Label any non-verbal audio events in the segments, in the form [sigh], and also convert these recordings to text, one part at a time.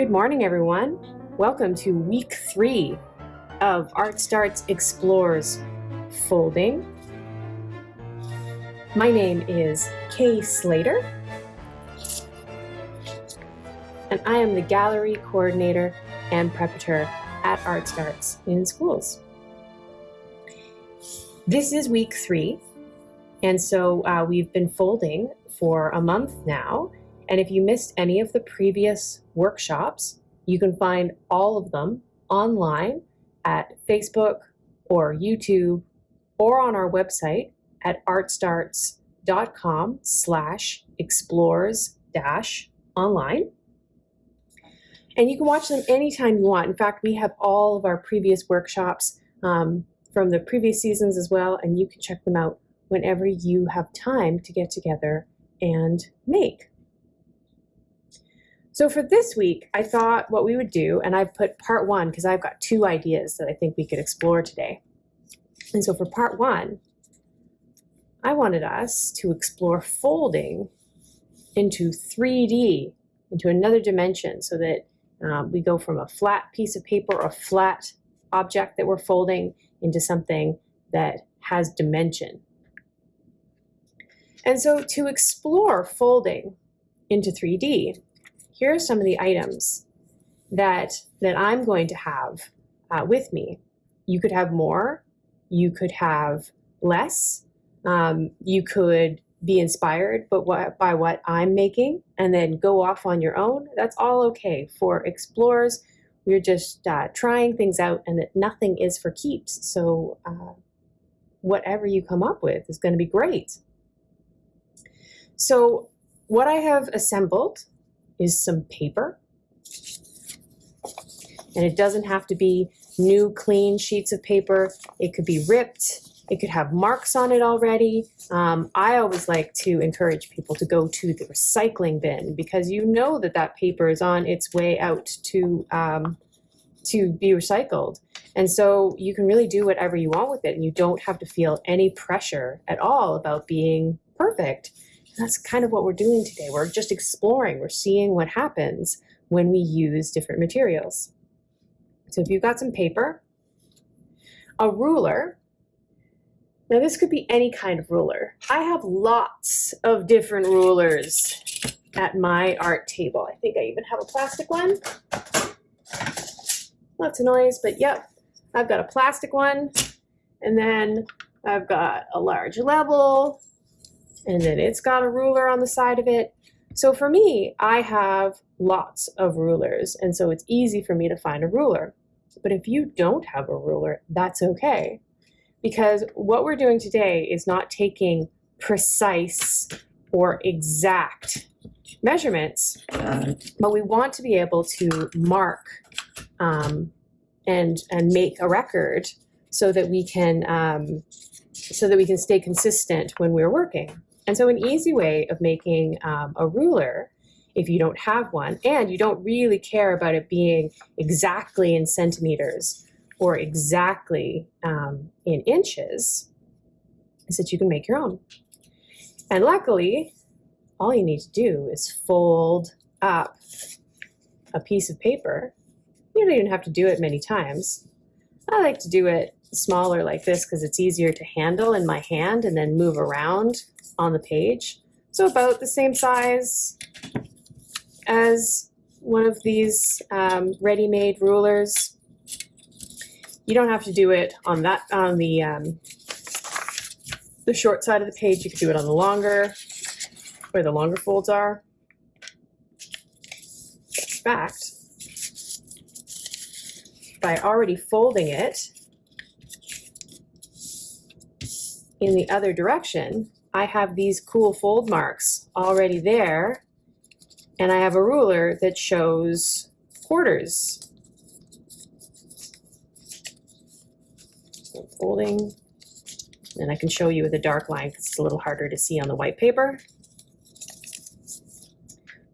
Good morning, everyone. Welcome to week three of Art Starts Explores Folding. My name is Kay Slater, and I am the gallery coordinator and preparator at Art Starts in schools. This is week three, and so uh, we've been folding for a month now. And if you missed any of the previous workshops, you can find all of them online at Facebook or YouTube or on our website at artstarts.com slash explores dash online. And you can watch them anytime you want. In fact, we have all of our previous workshops um, from the previous seasons as well, and you can check them out whenever you have time to get together and make. So for this week, I thought what we would do, and I've put part one because I've got two ideas that I think we could explore today. And so for part one, I wanted us to explore folding into 3D, into another dimension, so that um, we go from a flat piece of paper or a flat object that we're folding into something that has dimension. And so to explore folding into 3D, here are some of the items that, that I'm going to have uh, with me. You could have more, you could have less, um, you could be inspired but what, by what I'm making and then go off on your own. That's all okay. For explorers, we're just uh, trying things out and that nothing is for keeps. So uh, whatever you come up with is going to be great. So what I have assembled is some paper. And it doesn't have to be new clean sheets of paper. It could be ripped. It could have marks on it already. Um, I always like to encourage people to go to the recycling bin because you know that that paper is on its way out to um, to be recycled. And so you can really do whatever you want with it and you don't have to feel any pressure at all about being perfect that's kind of what we're doing today. We're just exploring, we're seeing what happens when we use different materials. So if you've got some paper, a ruler, now this could be any kind of ruler. I have lots of different rulers at my art table. I think I even have a plastic one. Lots of noise, but yep, I've got a plastic one. And then I've got a large level, and then it's got a ruler on the side of it. So for me, I have lots of rulers, and so it's easy for me to find a ruler. But if you don't have a ruler, that's okay. Because what we're doing today is not taking precise or exact measurements, but we want to be able to mark um, and, and make a record so that we can um, so that we can stay consistent when we're working. And so an easy way of making um, a ruler, if you don't have one, and you don't really care about it being exactly in centimeters or exactly um, in inches, is that you can make your own. And luckily, all you need to do is fold up a piece of paper. You don't even have to do it many times. I like to do it smaller like this because it's easier to handle in my hand and then move around on the page. So about the same size as one of these um, ready-made rulers. You don't have to do it on that on the um, the short side of the page. You can do it on the longer, where the longer folds are. In fact, by already folding it in the other direction, I have these cool fold marks already there, and I have a ruler that shows quarters. Folding, and I can show you with a dark line because it's a little harder to see on the white paper.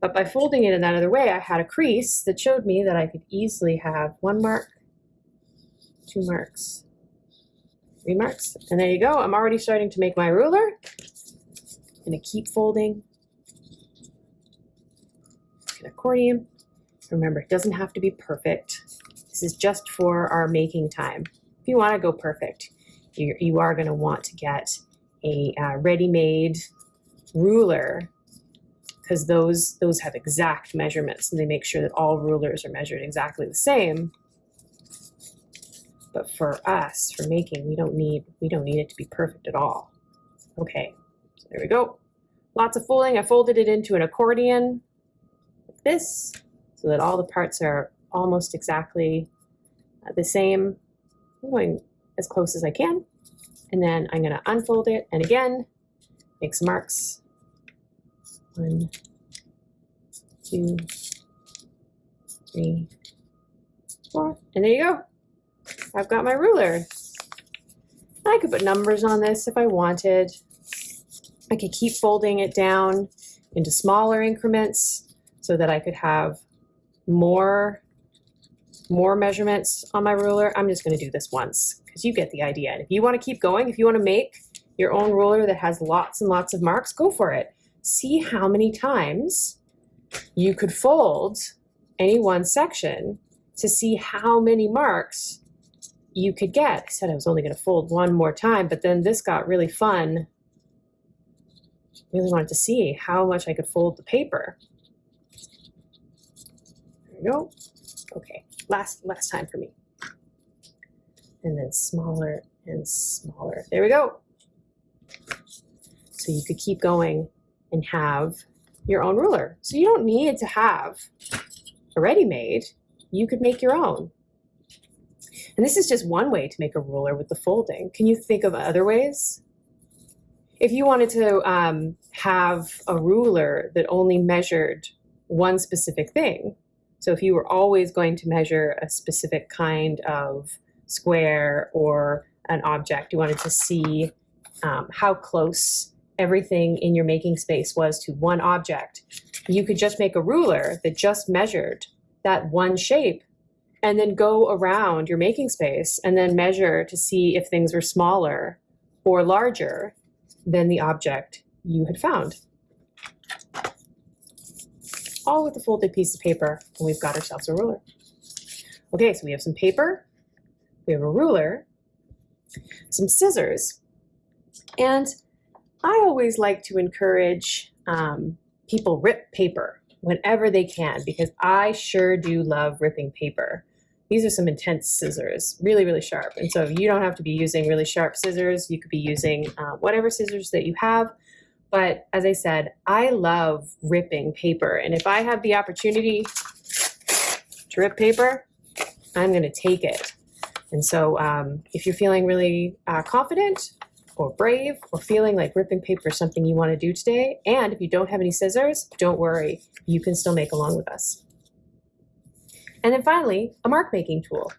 But by folding it in that other way, I had a crease that showed me that I could easily have one mark, two marks, three marks, and there you go. I'm already starting to make my ruler to keep folding. An accordion. Remember, it doesn't have to be perfect. This is just for our making time. If you want to go perfect, you, you are going to want to get a uh, ready-made ruler because those those have exact measurements and they make sure that all rulers are measured exactly the same. But for us, for making, we don't need we don't need it to be perfect at all. Okay, there we go. Lots of folding. I folded it into an accordion like this so that all the parts are almost exactly uh, the same. I'm going as close as I can. And then I'm going to unfold it and again, make some marks. One, two, three, four. And there you go. I've got my ruler. I could put numbers on this if I wanted. I could keep folding it down into smaller increments so that I could have more, more measurements on my ruler. I'm just going to do this once because you get the idea. And if you want to keep going, if you want to make your own ruler that has lots and lots of marks, go for it. See how many times you could fold any one section to see how many marks you could get. I said I was only going to fold one more time, but then this got really fun. Really wanted to see how much I could fold the paper. There we go. Okay, last last time for me. And then smaller and smaller. There we go. So you could keep going and have your own ruler. So you don't need to have a ready-made. You could make your own. And this is just one way to make a ruler with the folding. Can you think of other ways? If you wanted to um, have a ruler that only measured one specific thing, so if you were always going to measure a specific kind of square or an object, you wanted to see um, how close everything in your making space was to one object, you could just make a ruler that just measured that one shape and then go around your making space and then measure to see if things were smaller or larger than the object you had found. All with a folded piece of paper, and we've got ourselves a ruler. Okay, so we have some paper, we have a ruler, some scissors, and I always like to encourage um, people rip paper whenever they can because I sure do love ripping paper. These are some intense scissors, really, really sharp. And so you don't have to be using really sharp scissors. You could be using uh, whatever scissors that you have. But as I said, I love ripping paper. And if I have the opportunity to rip paper, I'm going to take it. And so um, if you're feeling really uh, confident, or brave or feeling like ripping paper is something you want to do today. And if you don't have any scissors, don't worry, you can still make along with us. And then finally, a mark making tool.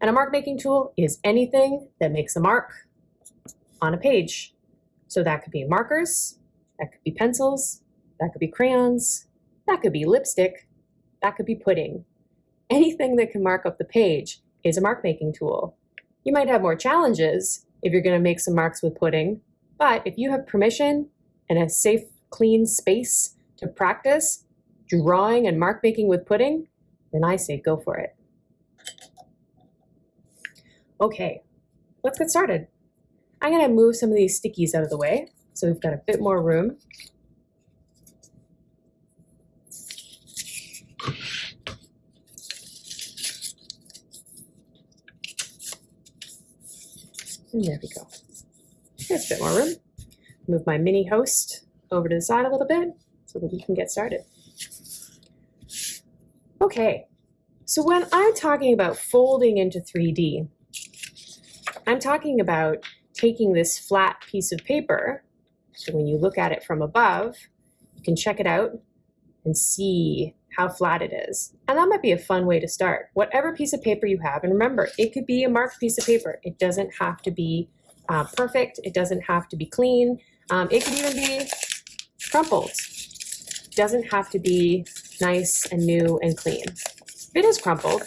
And a mark making tool is anything that makes a mark on a page. So that could be markers, that could be pencils, that could be crayons, that could be lipstick, that could be pudding. Anything that can mark up the page is a mark making tool. You might have more challenges if you're going to make some marks with pudding. But if you have permission and a safe, clean space to practice drawing and mark making with pudding, then I say go for it. Okay, let's get started. I'm going to move some of these stickies out of the way so we've got a bit more room. And there we go. There's a bit more room. Move my mini host over to the side a little bit so that we can get started. Okay, so when I'm talking about folding into 3D, I'm talking about taking this flat piece of paper, so when you look at it from above, you can check it out and see how flat it is. And that might be a fun way to start. Whatever piece of paper you have, and remember, it could be a marked piece of paper. It doesn't have to be uh, perfect. It doesn't have to be clean. Um, it could even be crumpled. It doesn't have to be nice and new and clean. If it is crumpled,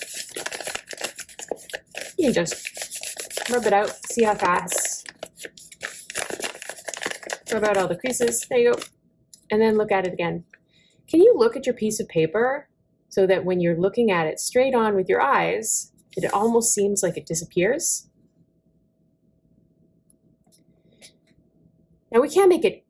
you can just rub it out, see how fast. Rub out all the creases. There you go. And then look at it again. Can you look at your piece of paper so that when you're looking at it straight on with your eyes, it almost seems like it disappears. Now we can't make it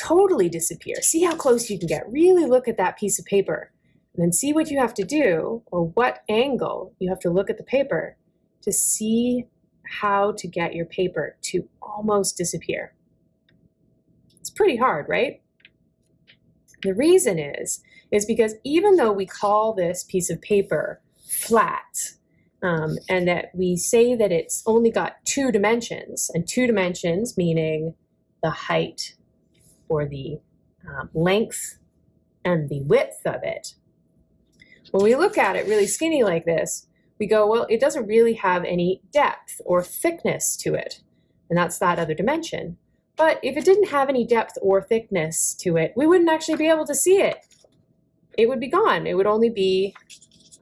totally disappear. See how close you can get. Really look at that piece of paper and then see what you have to do or what angle you have to look at the paper to see how to get your paper to almost disappear. It's pretty hard, right? The reason is, is because even though we call this piece of paper flat, um, and that we say that it's only got two dimensions, and two dimensions meaning the height or the um, length and the width of it. When we look at it really skinny like this, we go, well, it doesn't really have any depth or thickness to it. And that's that other dimension. But if it didn't have any depth or thickness to it, we wouldn't actually be able to see it. It would be gone. It would only be,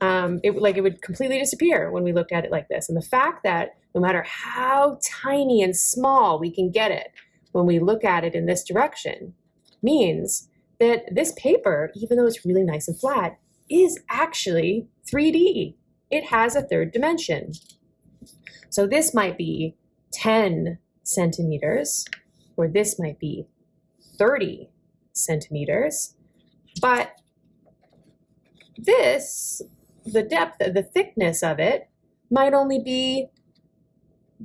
um, it, like it would completely disappear when we looked at it like this. And the fact that no matter how tiny and small we can get it when we look at it in this direction means that this paper, even though it's really nice and flat, is actually 3D. It has a third dimension. So this might be 10 centimeters or this might be 30 centimeters, but this, the depth, the thickness of it might only be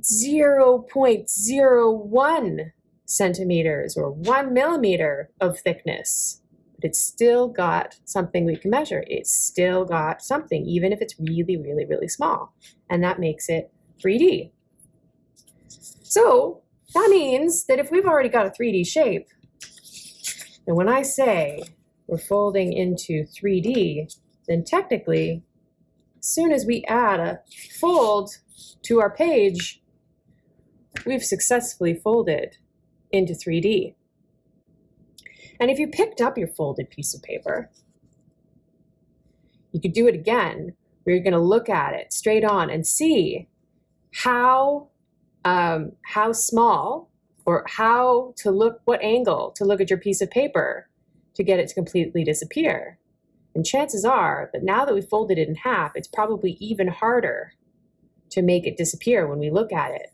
0.01 centimeters or one millimeter of thickness. But it's still got something we can measure. It's still got something, even if it's really, really, really small. And that makes it 3D. So that means that if we've already got a 3D shape, and when I say we're folding into 3D, then technically, as soon as we add a fold to our page, we've successfully folded into 3D. And if you picked up your folded piece of paper, you could do it again, where you're going to look at it straight on and see how um, how small or how to look, what angle to look at your piece of paper to get it to completely disappear. And chances are that now that we folded it in half, it's probably even harder to make it disappear when we look at it.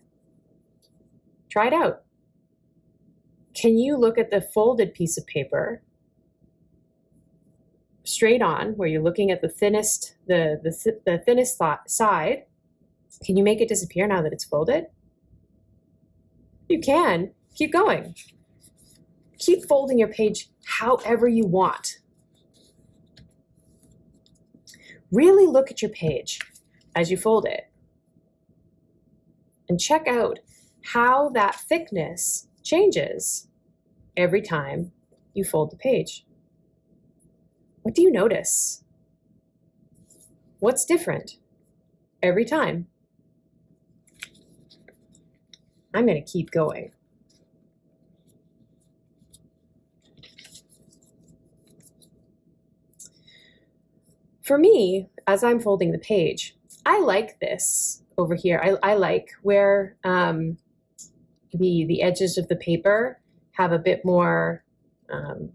Try it out. Can you look at the folded piece of paper straight on, where you're looking at the thinnest, the, the, the thinnest side? Can you make it disappear now that it's folded? You can. Keep going. Keep folding your page however you want. Really look at your page as you fold it and check out how that thickness changes every time you fold the page. What do you notice? What's different every time? I'm going to keep going. For me, as I'm folding the page, I like this over here. I, I like where um, the, the edges of the paper have a bit more um,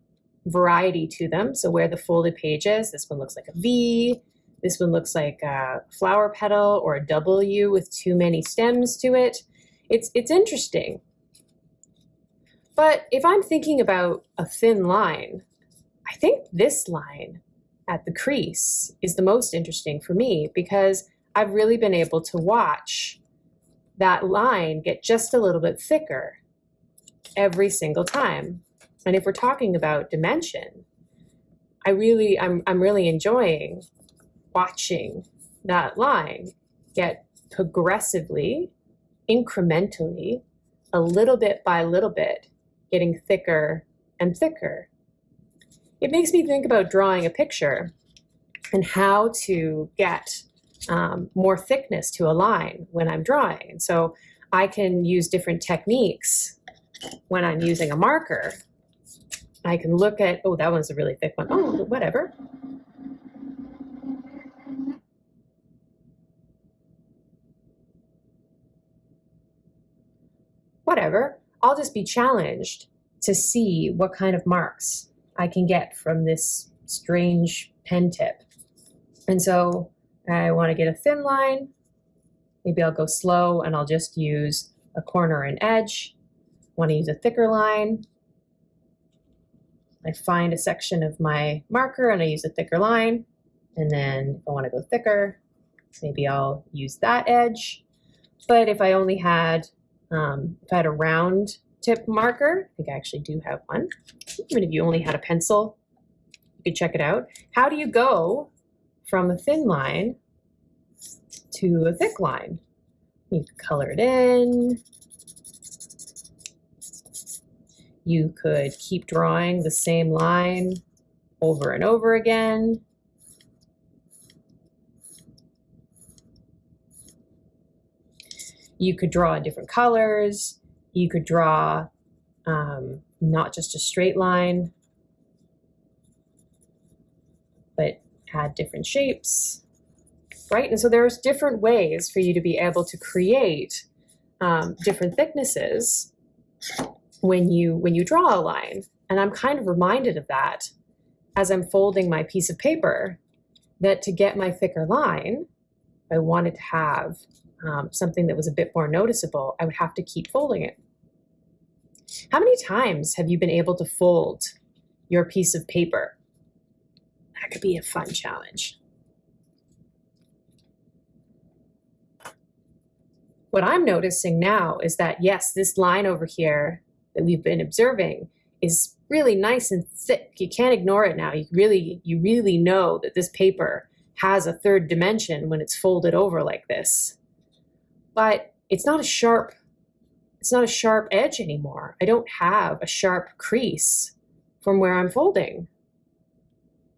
variety to them. So where the folded page is, this one looks like a V, this one looks like a flower petal or a W with too many stems to it. It's, it's interesting. But if I'm thinking about a thin line, I think this line at the crease is the most interesting for me because I've really been able to watch that line get just a little bit thicker every single time. And if we're talking about dimension, I really, I'm, I'm really enjoying watching that line get progressively incrementally, a little bit by little bit, getting thicker and thicker. It makes me think about drawing a picture and how to get um, more thickness to a line when I'm drawing. And so I can use different techniques when I'm using a marker. I can look at, oh, that one's a really thick one. Oh, whatever. whatever, I'll just be challenged to see what kind of marks I can get from this strange pen tip. And so I want to get a thin line. Maybe I'll go slow and I'll just use a corner and edge. Want to use a thicker line. I find a section of my marker and I use a thicker line. And then if I want to go thicker, maybe I'll use that edge. But if I only had, um, if I had a round tip marker, I think I actually do have one. Even if you only had a pencil, you could check it out. How do you go from a thin line to a thick line? You could color it in. You could keep drawing the same line over and over again. You could draw different colors. You could draw um, not just a straight line, but add different shapes, right? And so there's different ways for you to be able to create um, different thicknesses when you when you draw a line. And I'm kind of reminded of that as I'm folding my piece of paper, that to get my thicker line, I wanted to have um, something that was a bit more noticeable, I would have to keep folding it. How many times have you been able to fold your piece of paper? That could be a fun challenge. What I'm noticing now is that, yes, this line over here that we've been observing is really nice and thick. You can't ignore it now. You really, you really know that this paper has a third dimension when it's folded over like this but it's not a sharp it's not a sharp edge anymore. I don't have a sharp crease from where I'm folding.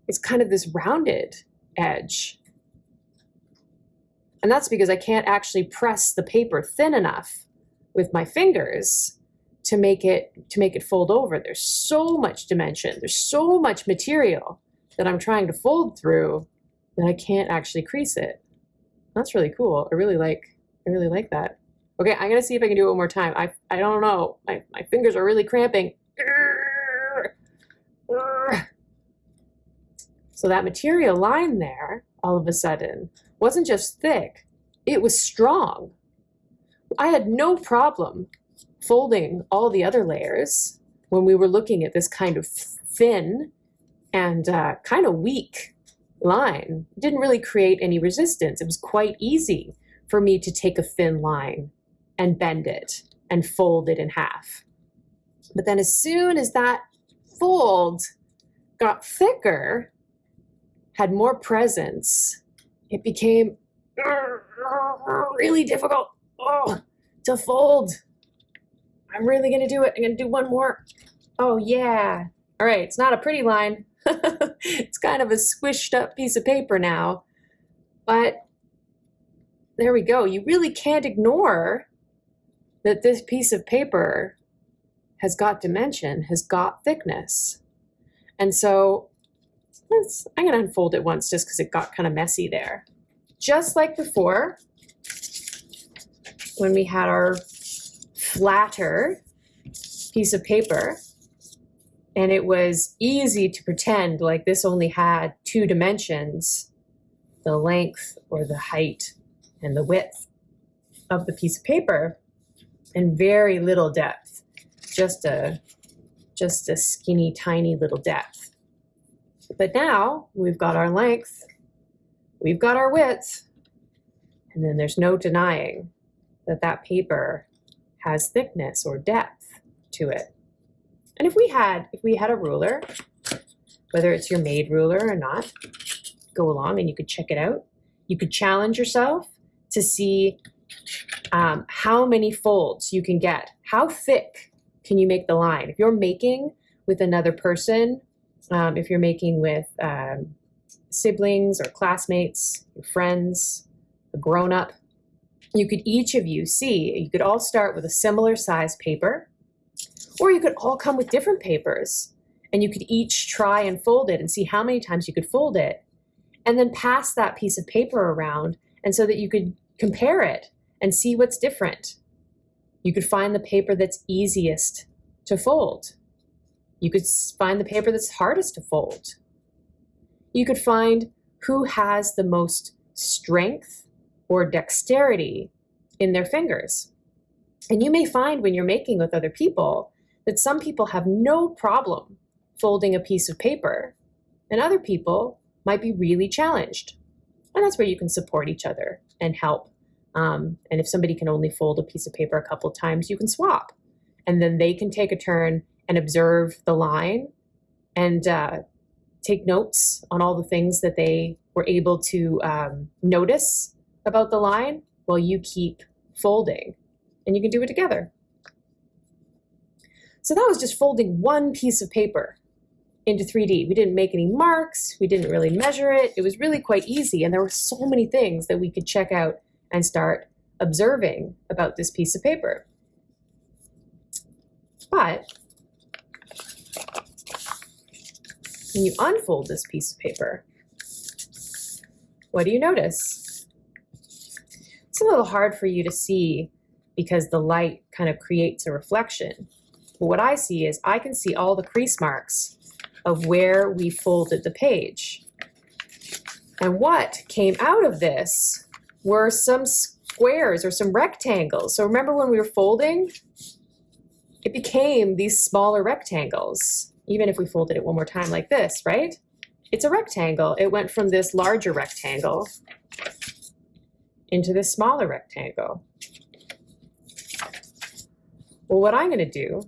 It's kind of this rounded edge. And that's because I can't actually press the paper thin enough with my fingers to make it to make it fold over. There's so much dimension. There's so much material that I'm trying to fold through that I can't actually crease it. That's really cool. I really like I really like that. Okay, I'm gonna see if I can do it one more time. I I don't know. My my fingers are really cramping. So that material line there, all of a sudden, wasn't just thick, it was strong. I had no problem folding all the other layers when we were looking at this kind of thin and uh, kind of weak line. It didn't really create any resistance. It was quite easy for me to take a thin line and bend it and fold it in half. But then as soon as that fold got thicker, had more presence, it became really difficult oh, to fold. I'm really gonna do it. I'm gonna do one more. Oh yeah. All right, it's not a pretty line. [laughs] it's kind of a squished up piece of paper now, but there we go. You really can't ignore that this piece of paper has got dimension, has got thickness. And so let's, I'm gonna unfold it once just because it got kind of messy there. Just like before, when we had our flatter piece of paper, and it was easy to pretend like this only had two dimensions, the length or the height and the width of the piece of paper and very little depth, just a, just a skinny, tiny little depth. But now we've got our length, we've got our width, and then there's no denying that that paper has thickness or depth to it. And if we had, if we had a ruler, whether it's your made ruler or not, go along and you could check it out. You could challenge yourself to see um, how many folds you can get. How thick can you make the line? If you're making with another person, um, if you're making with um, siblings or classmates, your friends, a grown up, you could each of you see, you could all start with a similar size paper, or you could all come with different papers and you could each try and fold it and see how many times you could fold it and then pass that piece of paper around and so that you could compare it and see what's different. You could find the paper that's easiest to fold. You could find the paper that's hardest to fold. You could find who has the most strength or dexterity in their fingers. And you may find when you're making with other people that some people have no problem folding a piece of paper, and other people might be really challenged. And that's where you can support each other and help. Um, and if somebody can only fold a piece of paper a couple times, you can swap. And then they can take a turn and observe the line and uh, take notes on all the things that they were able to um, notice about the line while you keep folding. And you can do it together. So that was just folding one piece of paper into 3D. We didn't make any marks, we didn't really measure it. It was really quite easy, and there were so many things that we could check out and start observing about this piece of paper. But when you unfold this piece of paper, what do you notice? It's a little hard for you to see because the light kind of creates a reflection. But what I see is I can see all the crease marks of where we folded the page. And what came out of this were some squares or some rectangles. So remember when we were folding, it became these smaller rectangles, even if we folded it one more time like this, right? It's a rectangle. It went from this larger rectangle into this smaller rectangle. Well, what I'm going to do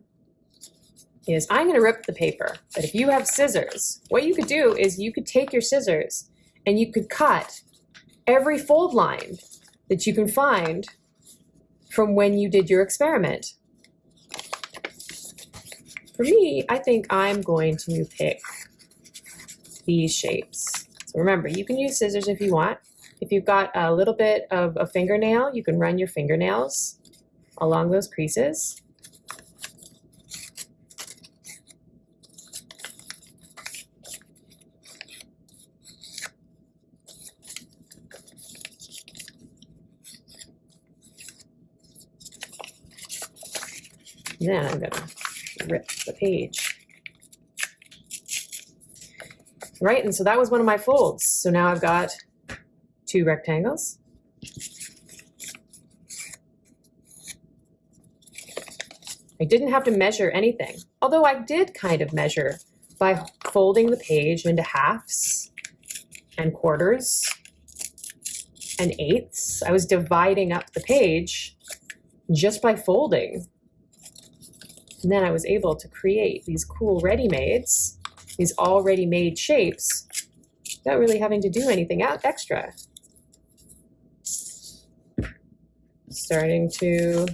is I'm going to rip the paper. But if you have scissors, what you could do is you could take your scissors and you could cut every fold line that you can find from when you did your experiment. For me, I think I'm going to pick these shapes. So remember, you can use scissors if you want. If you've got a little bit of a fingernail, you can run your fingernails along those creases. then I'm going rip the page. Right, and so that was one of my folds. So now I've got two rectangles. I didn't have to measure anything, although I did kind of measure by folding the page into halves and quarters and eighths. I was dividing up the page just by folding and then I was able to create these cool ready-mades, these already made shapes, without really having to do anything out extra. Starting to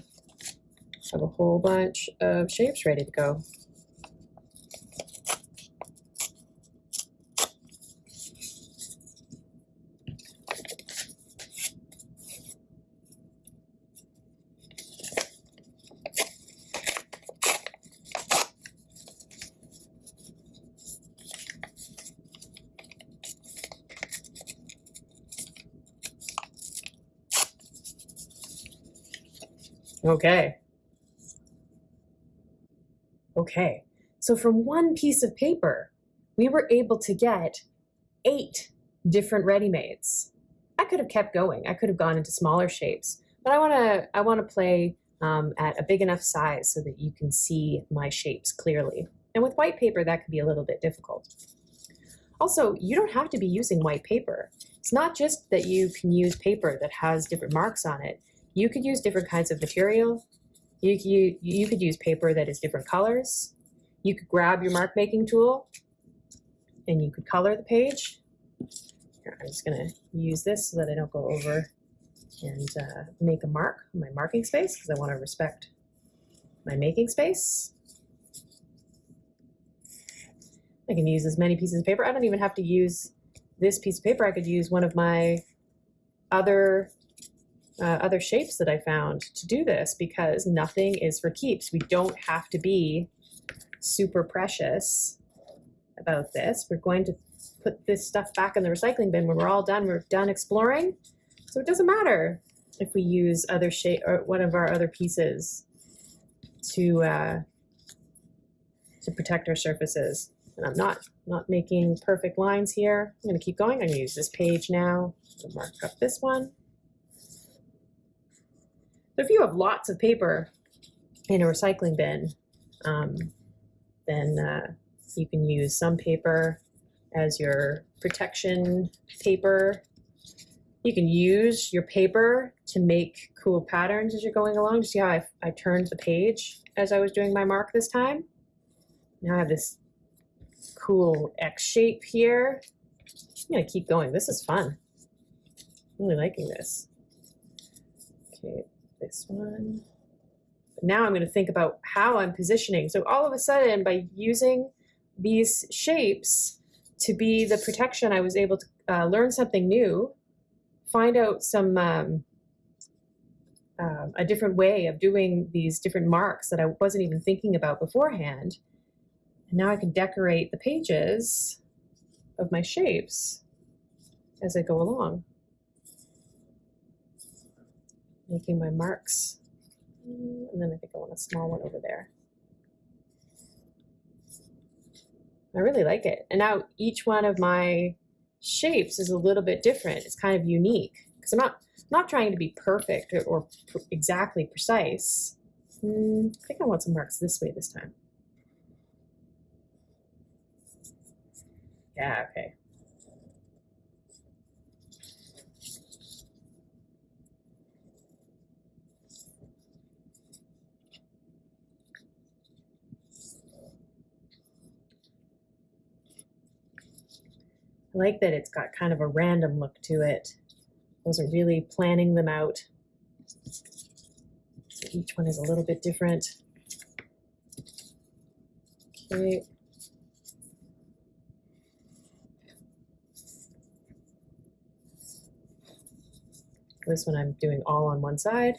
have a whole bunch of shapes ready to go. Okay. Okay, so from one piece of paper, we were able to get eight different ready-mades. I could have kept going. I could have gone into smaller shapes, but I want to I want to play um, at a big enough size so that you can see my shapes clearly. And with white paper, that could be a little bit difficult. Also, you don't have to be using white paper. It's not just that you can use paper that has different marks on it. You could use different kinds of material. You, you, you could use paper that is different colors. You could grab your mark making tool and you could color the page. Here, I'm just going to use this so that I don't go over and uh, make a mark on my marking space because I want to respect my making space. I can use as many pieces of paper. I don't even have to use this piece of paper. I could use one of my other uh, other shapes that I found to do this because nothing is for keeps. We don't have to be super precious about this. We're going to put this stuff back in the recycling bin when we're all done. We're done exploring. So it doesn't matter if we use other shape or one of our other pieces to uh, to protect our surfaces. and I'm not, not making perfect lines here. I'm gonna keep going. I'm gonna use this page now to mark up this one. So if you have lots of paper in a recycling bin, um, then uh, you can use some paper as your protection paper. You can use your paper to make cool patterns as you're going along. See how I, I turned the page as I was doing my mark this time? Now I have this cool X shape here. I'm gonna keep going. This is fun. I'm really liking this. Okay, this one. Now I'm gonna think about how I'm positioning. So all of a sudden, by using these shapes to be the protection, I was able to uh, learn something new, find out some um, uh, a different way of doing these different marks that I wasn't even thinking about beforehand. And now I can decorate the pages of my shapes as I go along. Making my marks. And then I think I want a small one over there. I really like it. And now each one of my shapes is a little bit different. It's kind of unique because I'm not not trying to be perfect or, or exactly precise. Hmm, I think I want some marks this way this time. Yeah, okay. I like that it's got kind of a random look to it. Wasn't really planning them out. So each one is a little bit different. Okay. This one I'm doing all on one side.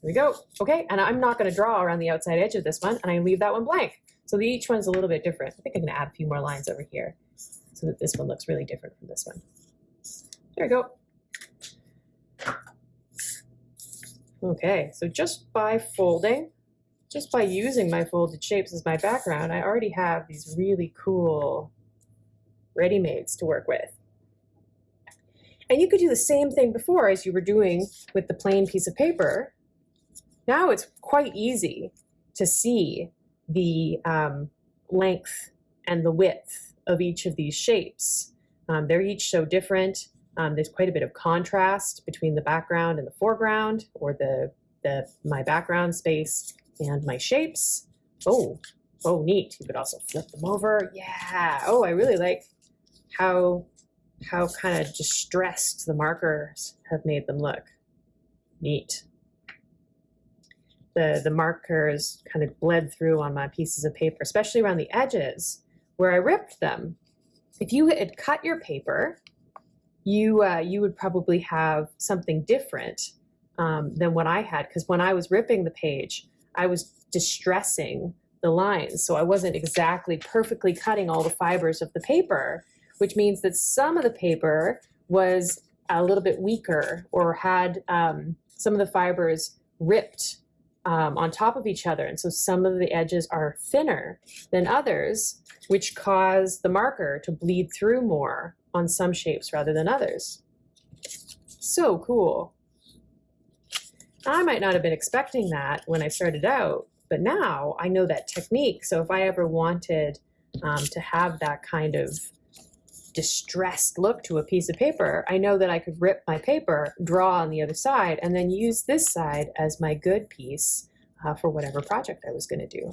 There we go. Okay, and I'm not going to draw around the outside edge of this one, and I leave that one blank. So each one's a little bit different. I think I'm going to add a few more lines over here so that this one looks really different from this one. There we go. Okay, so just by folding, just by using my folded shapes as my background, I already have these really cool ready-mades to work with. And you could do the same thing before as you were doing with the plain piece of paper. Now it's quite easy to see the um, length and the width of each of these shapes. Um, they're each so different. Um, there's quite a bit of contrast between the background and the foreground or the, the my background space and my shapes. Oh, oh, neat. You could also flip them over. Yeah. Oh, I really like how how kind of distressed the markers have made them look. Neat the, the markers kind of bled through on my pieces of paper, especially around the edges where I ripped them. If you had cut your paper, you, uh, you would probably have something different um, than what I had because when I was ripping the page, I was distressing the lines. So I wasn't exactly perfectly cutting all the fibers of the paper, which means that some of the paper was a little bit weaker or had um, some of the fibers ripped um, on top of each other. And so some of the edges are thinner than others, which cause the marker to bleed through more on some shapes rather than others. So cool. I might not have been expecting that when I started out, but now I know that technique. So if I ever wanted um, to have that kind of distressed look to a piece of paper, I know that I could rip my paper, draw on the other side, and then use this side as my good piece uh, for whatever project I was going to do.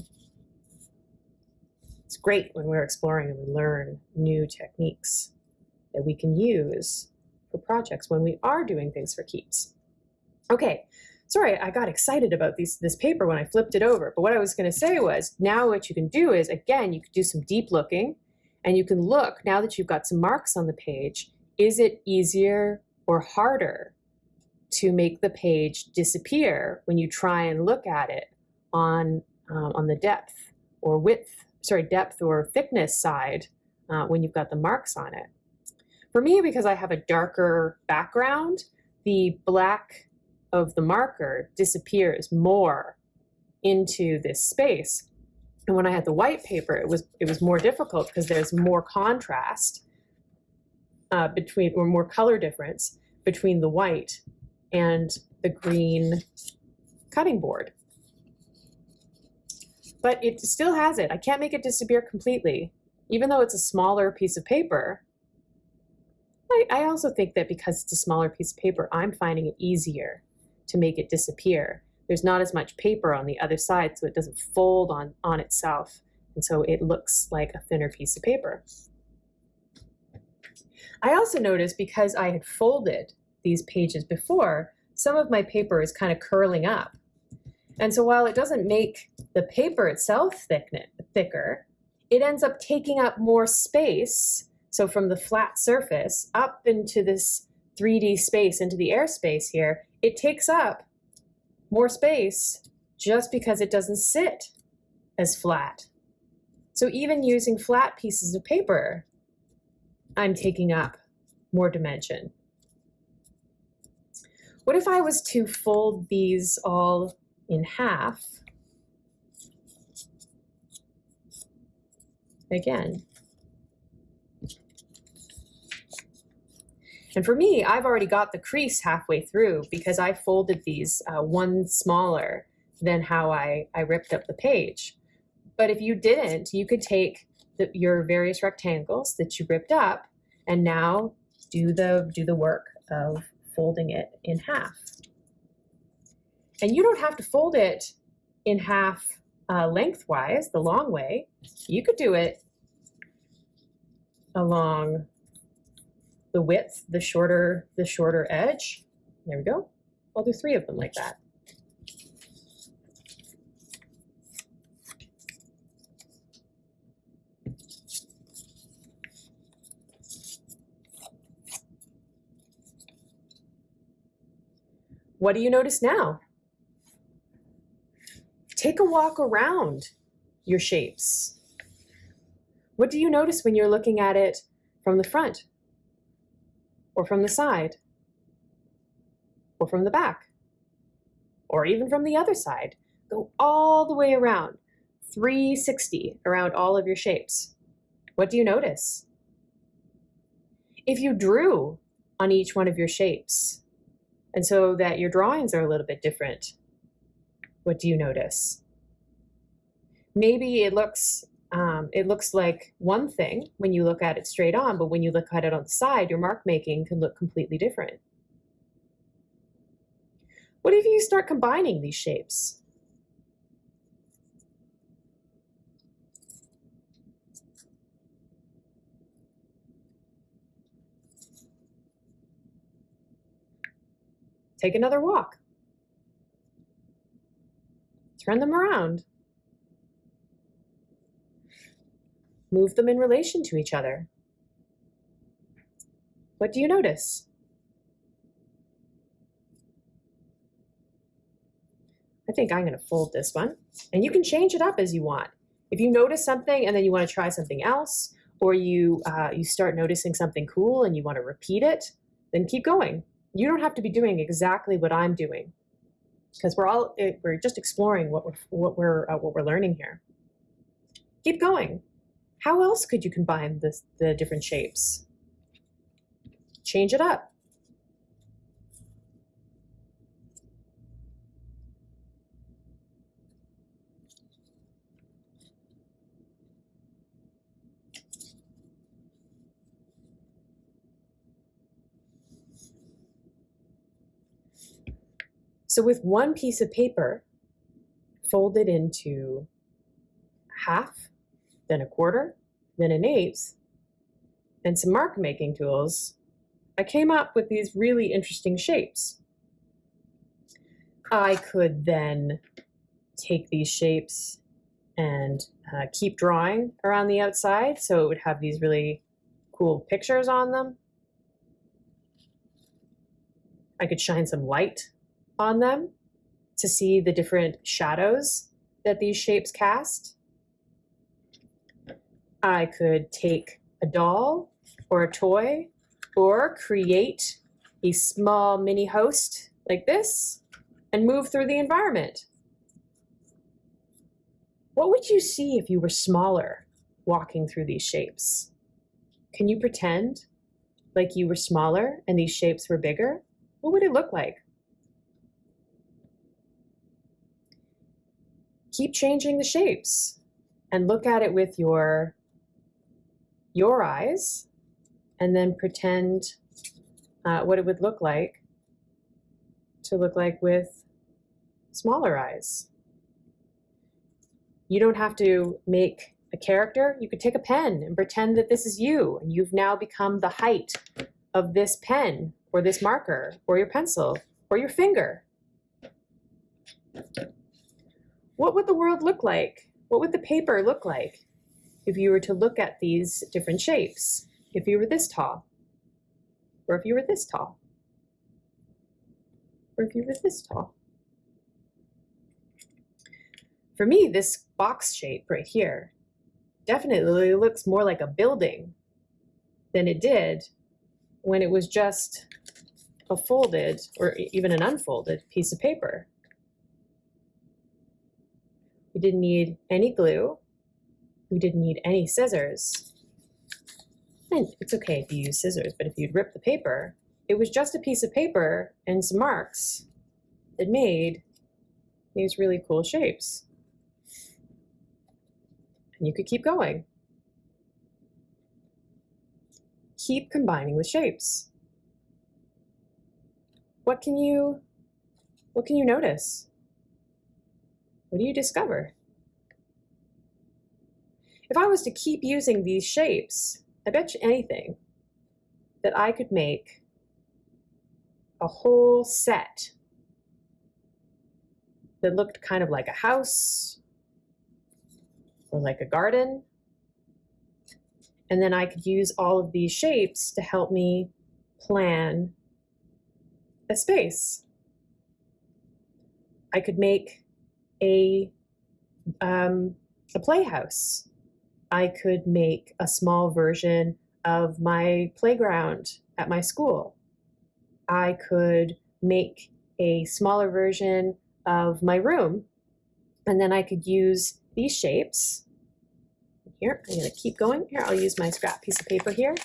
It's great when we're exploring and we learn new techniques that we can use for projects when we are doing things for keeps. Okay, sorry, I got excited about these, this paper when I flipped it over, but what I was going to say was now what you can do is, again, you could do some deep looking, and you can look, now that you've got some marks on the page, is it easier or harder to make the page disappear when you try and look at it on, uh, on the depth or width, sorry, depth or thickness side uh, when you've got the marks on it. For me, because I have a darker background, the black of the marker disappears more into this space And when I had the white paper, it was it was more difficult because there's more contrast uh, between or more color difference between the white and the green cutting board. But it still has it. I can't make it disappear completely, even though it's a smaller piece of paper. I, I also think that because it's a smaller piece of paper, I'm finding it easier to make it disappear. There's not as much paper on the other side, so it doesn't fold on, on itself. And so it looks like a thinner piece of paper. I also noticed because I had folded these pages before, some of my paper is kind of curling up. And so while it doesn't make the paper itself thicker, it ends up taking up more space. So from the flat surface up into this 3D space, into the airspace here, it takes up more space just because it doesn't sit as flat. So even using flat pieces of paper, I'm taking up more dimension. What if I was to fold these all in half? Again. And for me, I've already got the crease halfway through because I folded these uh, one smaller than how I, I ripped up the page. But if you didn't, you could take the, your various rectangles that you ripped up and now do the, do the work of folding it in half. And you don't have to fold it in half uh, lengthwise, the long way. You could do it along the width, the shorter, the shorter edge. There we go. I'll do three of them like that. What do you notice now? Take a walk around your shapes. What do you notice when you're looking at it from the front? Or from the side? Or from the back? Or even from the other side? Go all the way around, 360 around all of your shapes. What do you notice? If you drew on each one of your shapes, and so that your drawings are a little bit different. What do you notice? Maybe it looks um, it looks like one thing when you look at it straight on, but when you look at it on the side, your mark making can look completely different. What if you start combining these shapes? Take another walk. Turn them around. Move them in relation to each other. What do you notice? I think I'm going to fold this one. And you can change it up as you want. If you notice something and then you want to try something else, or you, uh, you start noticing something cool and you want to repeat it, then keep going you don't have to be doing exactly what I'm doing because we're all eh, we're just exploring what we're what we're uh, what we're learning here. Keep going. How else could you combine the the different shapes? Change it up. So with one piece of paper, fold it into half, then a quarter, then an eighth, and some mark making tools, I came up with these really interesting shapes. I could then take these shapes and uh, keep drawing around the outside so it would have these really cool pictures on them. I could shine some light on them to see the different shadows that these shapes cast. I could take a doll or a toy or create a small mini host like this and move through the environment. What would you see if you were smaller walking through these shapes? Can you pretend like you were smaller and these shapes were bigger? What would it look like? Keep changing the shapes and look at it with your your eyes and then pretend uh, what it would look like to look like with smaller eyes. You don't have to make a character. You could take a pen and pretend that this is you and you've now become the height of this pen or this marker or your pencil or your finger. What would the world look like? What would the paper look like if you were to look at these different shapes? If you were this tall, or if you were this tall, or if you were this tall. For me, this box shape right here definitely looks more like a building than it did when it was just a folded or even an unfolded piece of paper. We didn't need any glue. We didn't need any scissors. And it's okay if you use scissors, but if you'd rip the paper, it was just a piece of paper and some marks that made these really cool shapes. And you could keep going. Keep combining with shapes. What can you, what can you notice? What do you discover? If I was to keep using these shapes, I bet you anything that I could make a whole set that looked kind of like a house or like a garden. And then I could use all of these shapes to help me plan a space. I could make a, um, a playhouse. I could make a small version of my playground at my school. I could make a smaller version of my room, and then I could use these shapes. Here, I'm gonna keep going. Here, I'll use my scrap piece of paper here.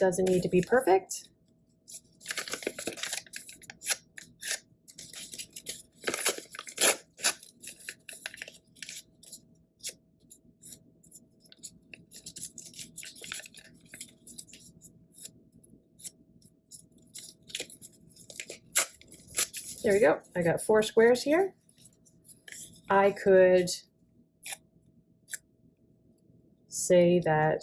Doesn't need to be perfect. There we go. I got four squares here. I could say that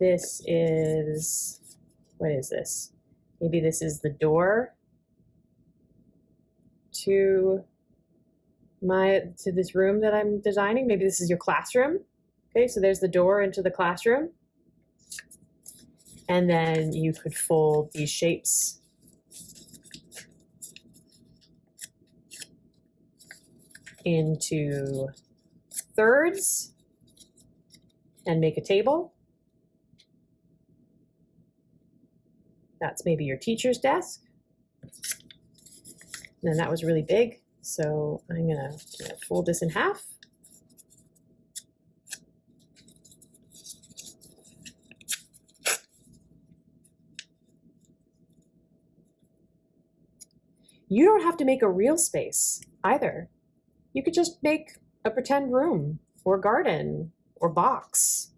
this is, what is this? Maybe this is the door to my, to this room that I'm designing. Maybe this is your classroom. Okay, so there's the door into the classroom. And then you could fold these shapes into thirds and make a table. That's maybe your teacher's desk. And that was really big, so I'm gonna, gonna fold this in half. You don't have to make a real space either. You could just make a pretend room or garden or box.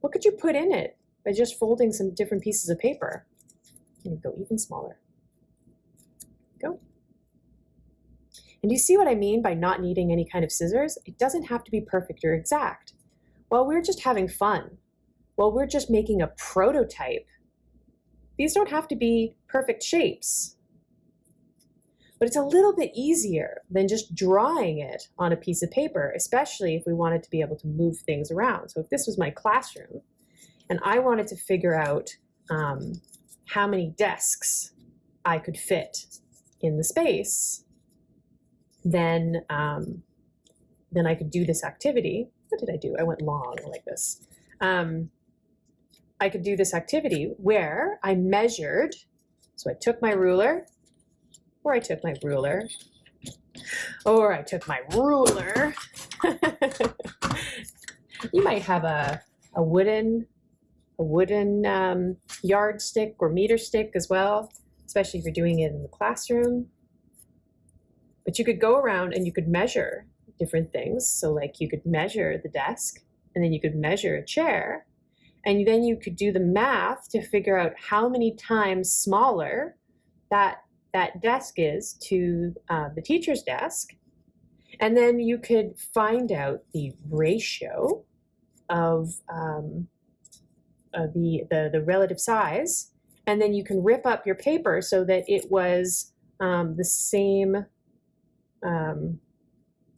What could you put in it by just folding some different pieces of paper? And go even smaller. Go. And do you see what I mean by not needing any kind of scissors? It doesn't have to be perfect or exact. While we're just having fun, while we're just making a prototype, these don't have to be perfect shapes but it's a little bit easier than just drawing it on a piece of paper, especially if we wanted to be able to move things around. So if this was my classroom and I wanted to figure out um, how many desks I could fit in the space, then, um, then I could do this activity. What did I do? I went long like this. Um, I could do this activity where I measured, so I took my ruler, or I took my ruler or I took my ruler. [laughs] you might have a, a wooden a wooden um, yardstick or meter stick as well, especially if you're doing it in the classroom. But you could go around and you could measure different things. So like you could measure the desk and then you could measure a chair and then you could do the math to figure out how many times smaller that that desk is to uh, the teacher's desk. And then you could find out the ratio of um, uh, the, the, the relative size. And then you can rip up your paper so that it was um, the same um,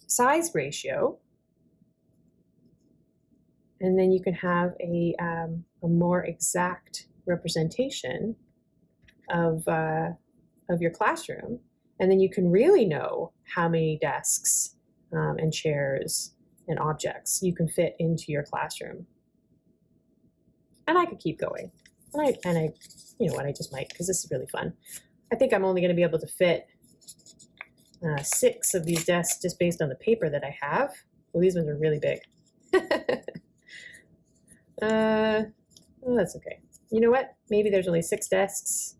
size ratio. And then you can have a, um, a more exact representation of, uh, of your classroom. And then you can really know how many desks um, and chairs and objects you can fit into your classroom. And I could keep going. And I, and I you know what, I just might, because this is really fun. I think I'm only going to be able to fit uh, six of these desks just based on the paper that I have. Well, these ones are really big. [laughs] uh, well, that's okay. You know what? Maybe there's only six desks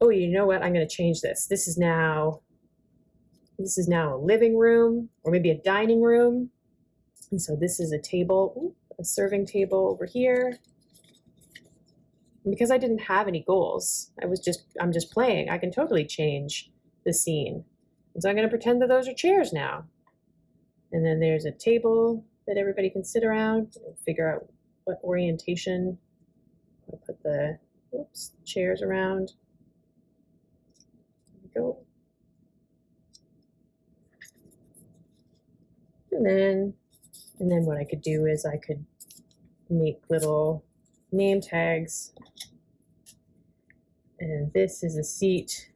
oh, you know what? I'm going to change this. This is now, this is now a living room or maybe a dining room. And so this is a table, a serving table over here. And because I didn't have any goals, I was just, I'm just playing. I can totally change the scene. And so I'm going to pretend that those are chairs now. And then there's a table that everybody can sit around and figure out what orientation. I'll put the oops, chairs around go. And then, and then what I could do is I could make little name tags. And this is a seat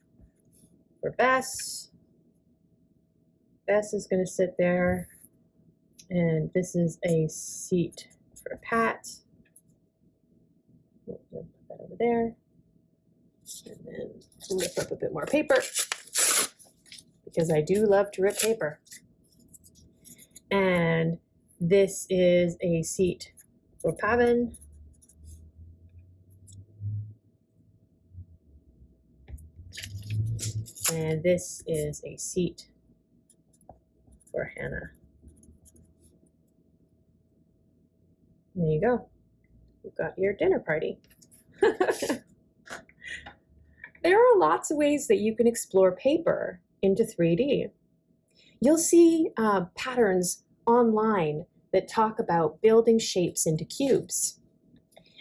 for Bess. Bess is going to sit there. And this is a seat for Pat. Put that over there. And then rip up a bit more paper because I do love to rip paper. And this is a seat for Pavan. And this is a seat for Hannah. There you go. You've got your dinner party. [laughs] There are lots of ways that you can explore paper into 3D. You'll see uh, patterns online that talk about building shapes into cubes.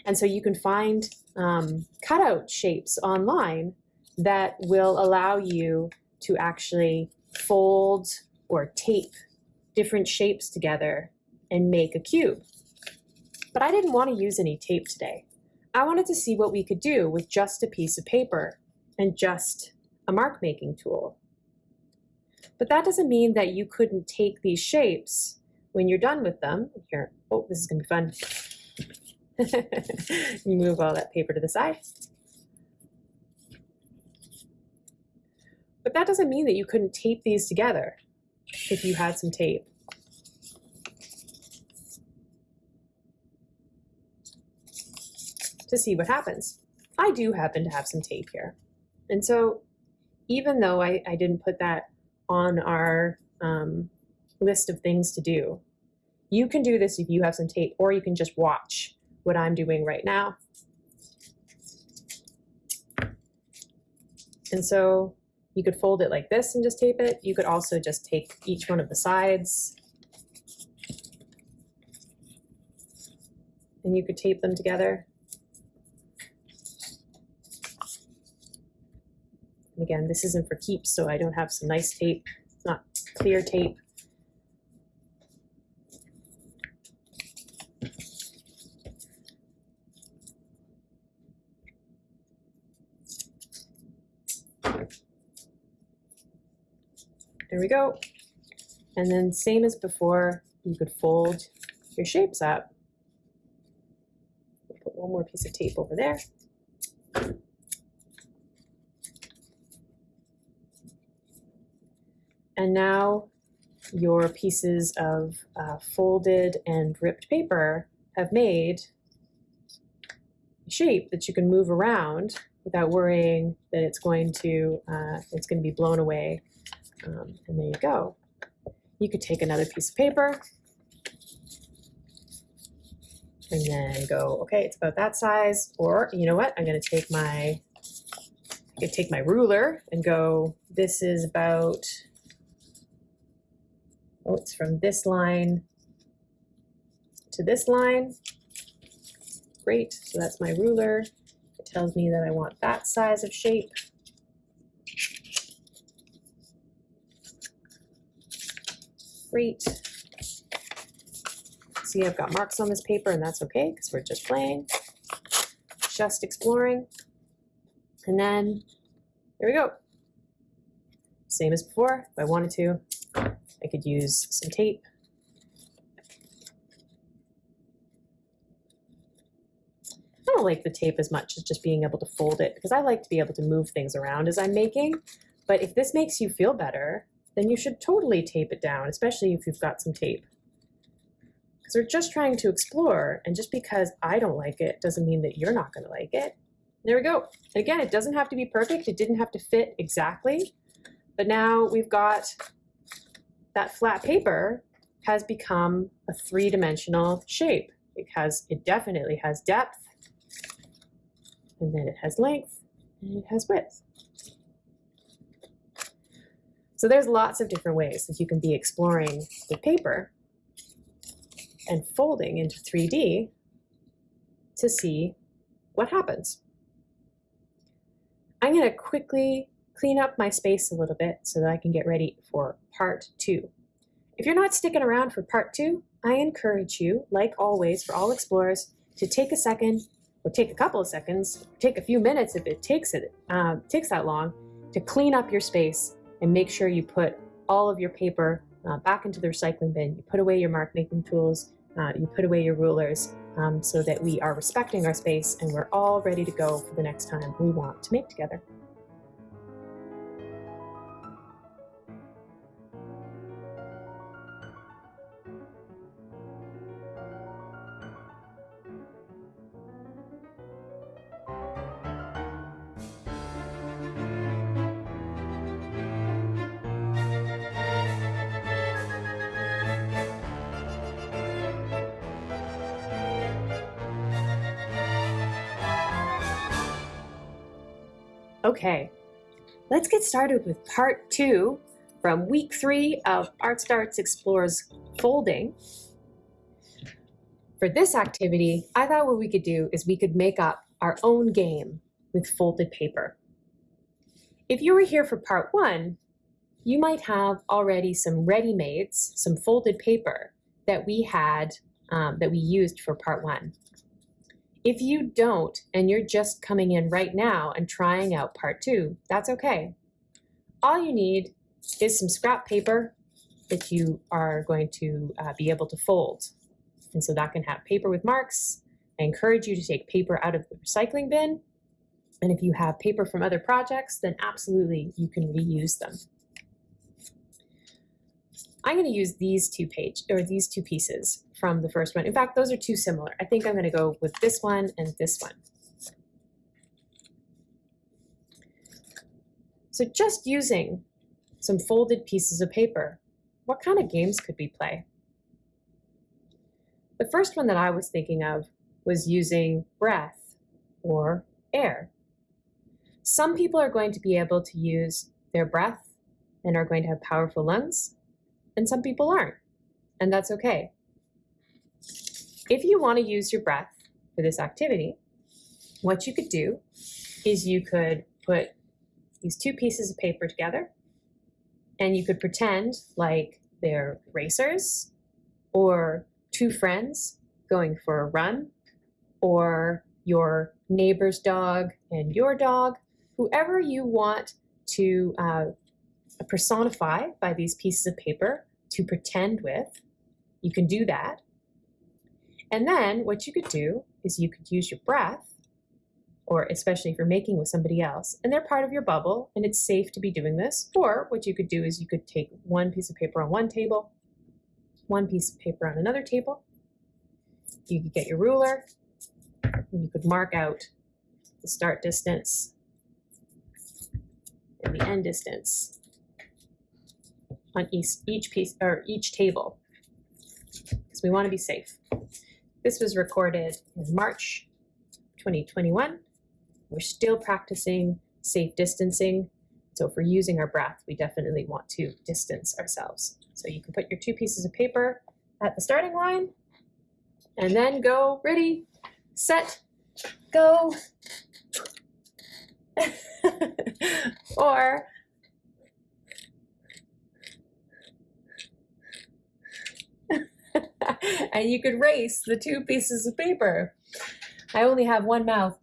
And so you can find um, cutout shapes online that will allow you to actually fold or tape different shapes together and make a cube. But I didn't want to use any tape today. I wanted to see what we could do with just a piece of paper and just a mark making tool. But that doesn't mean that you couldn't take these shapes when you're done with them. Here, oh, this is gonna be fun. [laughs] move all that paper to the side. But that doesn't mean that you couldn't tape these together if you had some tape. To see what happens. I do happen to have some tape here. And so even though I, I didn't put that on our um, list of things to do, you can do this if you have some tape, or you can just watch what I'm doing right now. And so you could fold it like this and just tape it. You could also just take each one of the sides and you could tape them together. And again, this isn't for keeps, so I don't have some nice tape, not clear tape. There we go. And then same as before, you could fold your shapes up. Put one more piece of tape over there. And now your pieces of uh, folded and ripped paper have made a shape that you can move around without worrying that it's going to uh, it's going to be blown away. Um, and there you go. You could take another piece of paper and then go, okay, it's about that size. Or you know what? I'm going to take my I could take my ruler and go, this is about, oh, it's from this line to this line. Great, so that's my ruler. It tells me that I want that size of shape. Great. See, I've got marks on this paper and that's okay because we're just playing, just exploring. And then here we go. Same as before, if I wanted to, I could use some tape. I don't like the tape as much as just being able to fold it because I like to be able to move things around as I'm making. But if this makes you feel better, then you should totally tape it down, especially if you've got some tape. Because we're just trying to explore, and just because I don't like it doesn't mean that you're not going to like it. There we go. And again, it doesn't have to be perfect. It didn't have to fit exactly. But now we've got that flat paper has become a three-dimensional shape because it definitely has depth, and then it has length, and it has width. So there's lots of different ways that you can be exploring the paper and folding into 3D to see what happens. I'm going to quickly clean up my space a little bit so that I can get ready for part two. If you're not sticking around for part two, I encourage you, like always for all explorers, to take a second, or take a couple of seconds, take a few minutes if it takes it uh, takes that long, to clean up your space and make sure you put all of your paper uh, back into the recycling bin. You put away your mark making tools, uh, you put away your rulers, um, so that we are respecting our space and we're all ready to go for the next time we want to make together. Okay, let's get started with part two from week three of Art Starts Explores Folding. For this activity, I thought what we could do is we could make up our own game with folded paper. If you were here for part one, you might have already some ready-mades, some folded paper that we had, um, that we used for part one. If you don't, and you're just coming in right now and trying out part two, that's okay. All you need is some scrap paper that you are going to uh, be able to fold. And so that can have paper with marks. I encourage you to take paper out of the recycling bin. And if you have paper from other projects, then absolutely you can reuse them. I'm going to use these two page or these two pieces from the first one. In fact, those are too similar. I think I'm going to go with this one and this one. So just using some folded pieces of paper, what kind of games could we play? The first one that I was thinking of was using breath or air. Some people are going to be able to use their breath and are going to have powerful lungs, and some people aren't, and that's okay. If you want to use your breath for this activity, what you could do is you could put these two pieces of paper together and you could pretend like they're racers or two friends going for a run or your neighbor's dog and your dog, whoever you want to uh, personify by these pieces of paper to pretend with, you can do that. And then what you could do is you could use your breath or especially if you're making with somebody else, and they're part of your bubble, and it's safe to be doing this. Or what you could do is you could take one piece of paper on one table, one piece of paper on another table. You could get your ruler, and you could mark out the start distance and the end distance on each, each piece or each table because we want to be safe. This was recorded in March 2021. We're still practicing safe distancing. So if we're using our breath, we definitely want to distance ourselves. So you can put your two pieces of paper at the starting line and then go ready, set, go. [laughs] or [laughs] and you could race the two pieces of paper. I only have one mouth,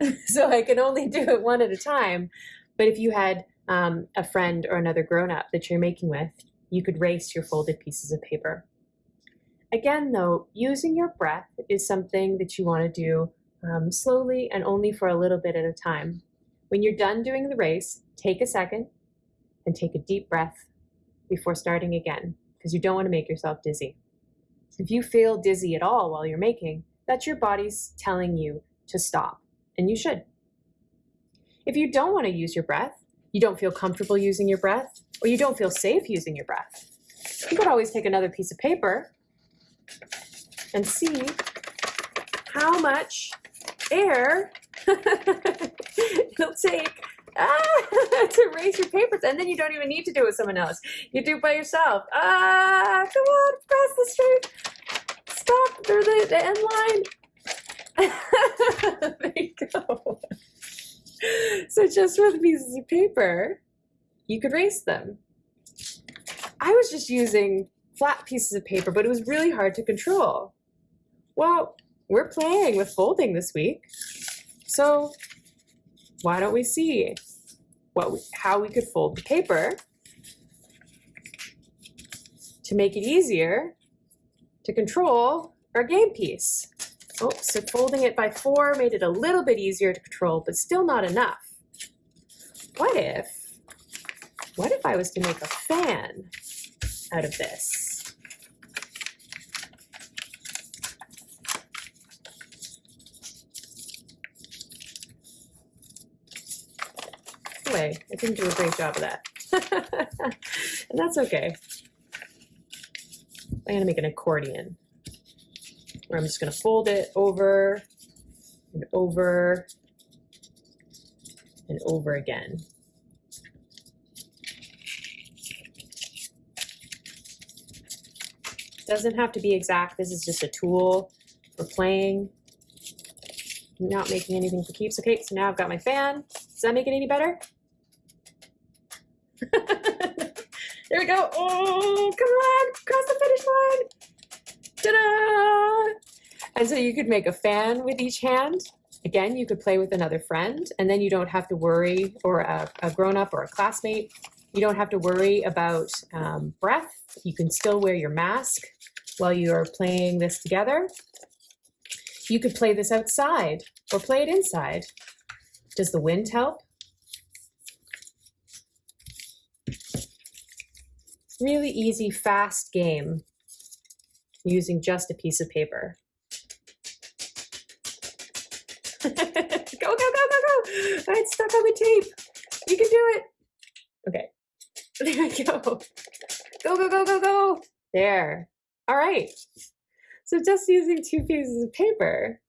[laughs] so I can only do it one at a time. But if you had um, a friend or another grown up that you're making with, you could race your folded pieces of paper. Again, though, using your breath is something that you want to do um, slowly and only for a little bit at a time. When you're done doing the race, take a second and take a deep breath before starting again because you don't want to make yourself dizzy. If you feel dizzy at all while you're making, that's your body's telling you to stop, and you should. If you don't want to use your breath, you don't feel comfortable using your breath, or you don't feel safe using your breath, you could always take another piece of paper and see how much air [laughs] it'll take ah, [laughs] to erase your papers. And then you don't even need to do it with someone else. You do it by yourself. Ah, come on, cross the street. Stop, there's the, the end line. [laughs] there you go. So just with pieces of paper, you could erase them. I was just using flat pieces of paper, but it was really hard to control. Well, we're playing with folding this week. So why don't we see what we, how we could fold the paper to make it easier to control our game piece. Oh, so folding it by four made it a little bit easier to control, but still not enough. What if, what if I was to make a fan out of this? I didn't do a great job of that. [laughs] and that's okay. I'm gonna make an accordion where I'm just gonna fold it over and over and over again. Doesn't have to be exact. This is just a tool for playing. I'm not making anything for keeps. Okay, so now I've got my fan. Does that make it any better? [laughs] there we go. Oh, come on, cross the finish line. Ta-da! And so you could make a fan with each hand. Again, you could play with another friend, and then you don't have to worry, or a, a grown-up or a classmate, you don't have to worry about um, breath. You can still wear your mask while you're playing this together. You could play this outside or play it inside. Does the wind help? Really easy, fast game using just a piece of paper. [laughs] go, go, go, go, go. It's stuck on the tape. You can do it. Okay. [laughs] There we go. Go, go, go, go, go. There. All right. So just using two pieces of paper,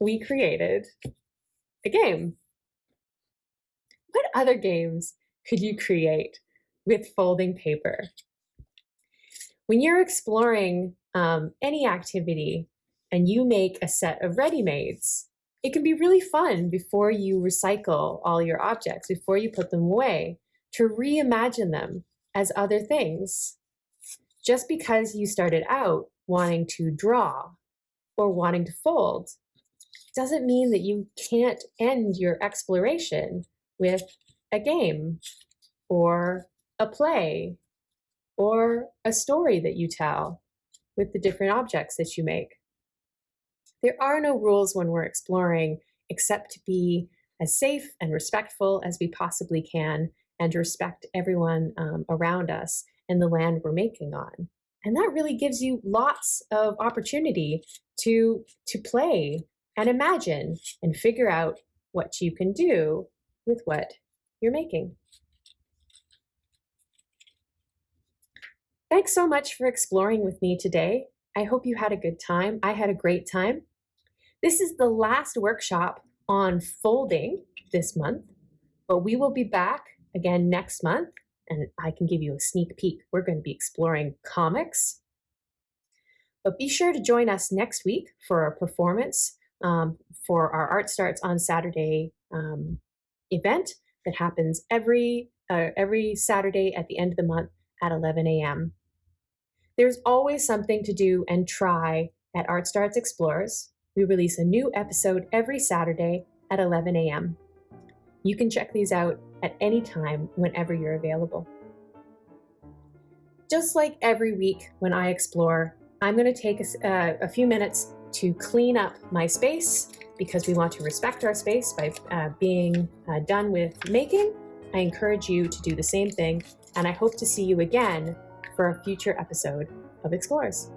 we created a game. What other games could you create with folding paper? When you're exploring um, any activity and you make a set of ready-mades, it can be really fun before you recycle all your objects, before you put them away, to reimagine them as other things. Just because you started out wanting to draw or wanting to fold doesn't mean that you can't end your exploration with a game or a play or a story that you tell with the different objects that you make. There are no rules when we're exploring except to be as safe and respectful as we possibly can and respect everyone um, around us and the land we're making on. And that really gives you lots of opportunity to, to play and imagine and figure out what you can do with what you're making. Thanks so much for exploring with me today. I hope you had a good time. I had a great time. This is the last workshop on folding this month, but we will be back again next month and I can give you a sneak peek. We're going to be exploring comics. But be sure to join us next week for our performance um, for our Art Starts on Saturday um, event that happens every, uh, every Saturday at the end of the month at 11 a.m. There's always something to do and try at Art Starts Explores. We release a new episode every Saturday at 11 a.m. You can check these out at any time whenever you're available. Just like every week when I explore, I'm going to take a, uh, a few minutes to clean up my space because we want to respect our space by uh, being uh, done with making. I encourage you to do the same thing, and I hope to see you again for a future episode of Explorers.